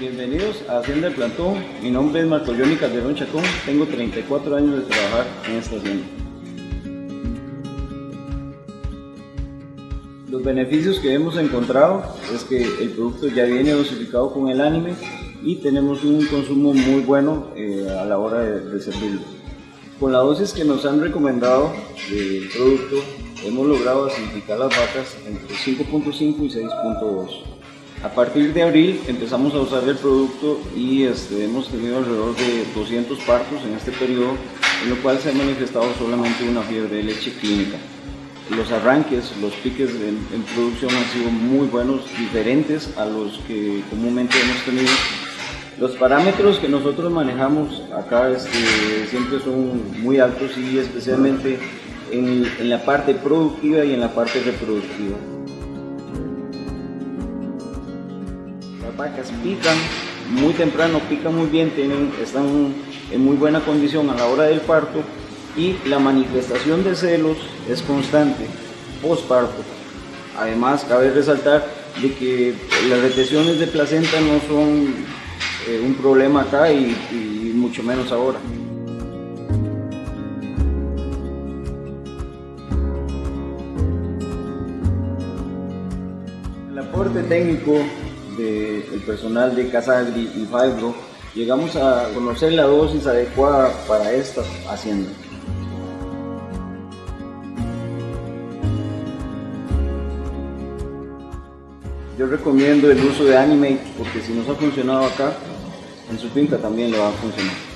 Bienvenidos a Hacienda del Plantón. Mi nombre es Marco Johnny Calderón Chacón. Tengo 34 años de trabajar en esta hacienda. Los beneficios que hemos encontrado es que el producto ya viene dosificado con el anime y tenemos un consumo muy bueno eh, a la hora de, servirlo. Con la dosis que nos han recomendado del producto, hemos logrado acidificar las vacas entre 5.5 y 6.2. A partir de abril empezamos a usar el producto y este, hemos tenido alrededor de 200 partos en este periodo, en lo cual se ha manifestado solamente una fiebre de leche clínica. Los arranques, los piques en, en producción han sido muy buenos, diferentes a los que comúnmente hemos tenido. Los parámetros que nosotros manejamos acá este, siempre son muy altos y especialmente en, en la parte productiva y en la parte reproductiva. Vacas pican muy temprano, pican muy bien, tienen, están en muy buena condición a la hora del parto y la manifestación de celos es constante postparto. Además, cabe resaltar de que las retenciones de placenta no son eh, un problema acá y, y mucho menos ahora. El aporte técnico del personal de Casagri y Fibro, llegamos a conocer la dosis adecuada para esta hacienda. Yo recomiendo el uso de Animate porque si nos ha funcionado acá, en su finca también le va a funcionar.